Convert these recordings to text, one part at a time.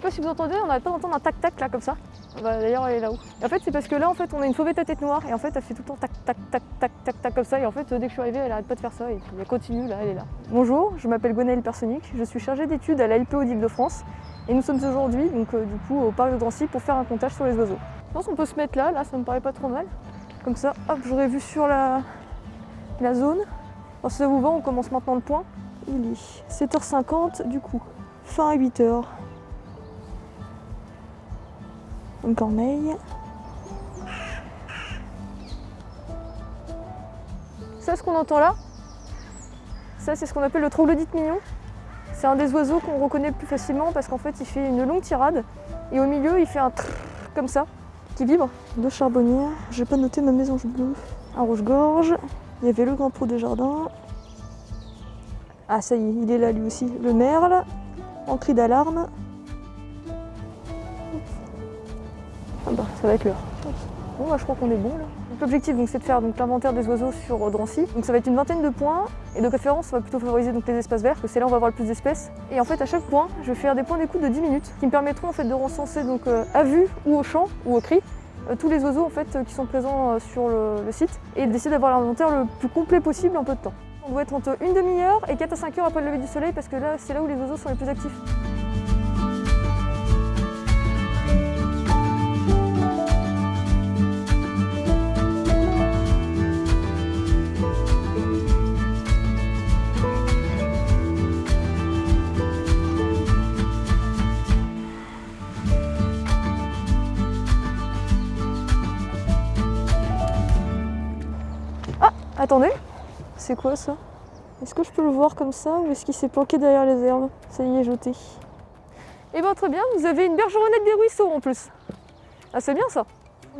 pas si vous entendez, on n'arrête pas d'entendre un tac-tac là comme ça. Bah, D'ailleurs elle est là-haut. En fait c'est parce que là en fait on a une fauvette à tête noire et en fait elle fait tout le temps tac tac tac tac tac tac comme ça et en fait dès que je suis arrivée elle arrête pas de faire ça et puis elle continue là, elle est là. Bonjour, je m'appelle Gwenaëlle Personic, je suis chargée d'études à la LPO d'Île-de-France et nous sommes aujourd'hui donc euh, du coup au parc de Drancy pour faire un comptage sur les oiseaux. Je pense qu'on peut se mettre là, là ça me paraît pas trop mal. Comme ça, hop, j'aurais vu sur la, la zone. Alors ça vous va, on commence maintenant le point. Il est 7h50 du coup, fin à 8h. Une corneille. Ça, ce qu'on entend là, ça c'est ce qu'on appelle le troglodyte mignon. C'est un des oiseaux qu'on reconnaît le plus facilement parce qu'en fait il fait une longue tirade et au milieu il fait un trrr comme ça qui vibre. Deux charbonnières, j'ai pas noté ma mésange bleue. Un rouge-gorge, il y avait le grand pot des jardins. Ah ça y est, il est là lui aussi. Le merle, en cri d'alarme. Ah bah ça va être l'heure. Bon bah je crois qu'on est bon là. L'objectif c'est de faire l'inventaire des oiseaux sur euh, Drancy. Donc ça va être une vingtaine de points et de préférence on va plutôt favoriser les espaces verts parce que c'est là où on va avoir le plus d'espèces. Et en fait à chaque point je vais faire des points d'écoute de 10 minutes qui me permettront en fait de recenser donc euh, à vue ou au chant ou au cri euh, tous les oiseaux en fait qui sont présents sur le, le site et d'essayer d'avoir l'inventaire le plus complet possible en peu de temps. On doit être entre une demi-heure et 4 à 5 heures après le lever du soleil parce que là c'est là où les oiseaux sont les plus actifs. Attendez, c'est quoi ça? Est-ce que je peux le voir comme ça ou est-ce qu'il s'est planqué derrière les herbes? Ça y est, jeté. Eh bien très bien, vous avez une bergeronnette des ruisseaux en plus. Ah c'est bien ça.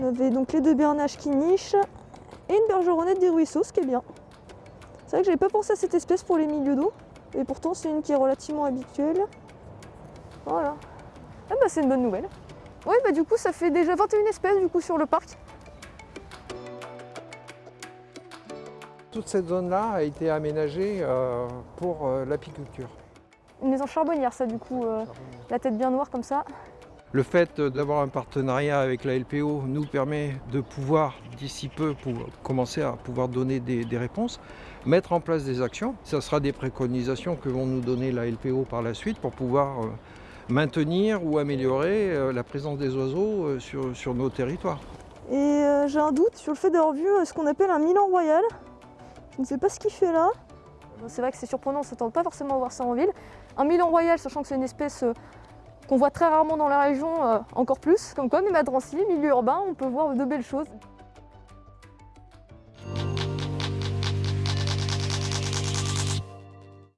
On avait donc les deux bernaches qui nichent et une bergeronnette des ruisseaux, ce qui est bien. C'est vrai que j'avais pas pensé à cette espèce pour les milieux d'eau et pourtant c'est une qui est relativement habituelle. Voilà. Ah bah c'est une bonne nouvelle. Oui bah du coup ça fait déjà 21 espèces du coup sur le parc. Toute cette zone-là a été aménagée euh, pour euh, l'apiculture. Une maison charbonnière ça du coup, euh, la tête bien noire comme ça. Le fait d'avoir un partenariat avec la LPO nous permet de pouvoir, d'ici peu, pour commencer à pouvoir donner des, des réponses, mettre en place des actions. Ce sera des préconisations que vont nous donner la LPO par la suite pour pouvoir maintenir ou améliorer la présence des oiseaux sur, sur nos territoires. Et euh, j'ai un doute sur le fait d'avoir vu ce qu'on appelle un Milan royal. Je ne sais pas ce qu'il fait là. C'est vrai que c'est surprenant, on ne s'attend pas forcément à voir ça en ville. Un Milan royal, sachant que c'est une espèce euh, qu'on voit très rarement dans la région, euh, encore plus. Comme quoi, même à Drancy, milieu urbain, on peut voir de belles choses.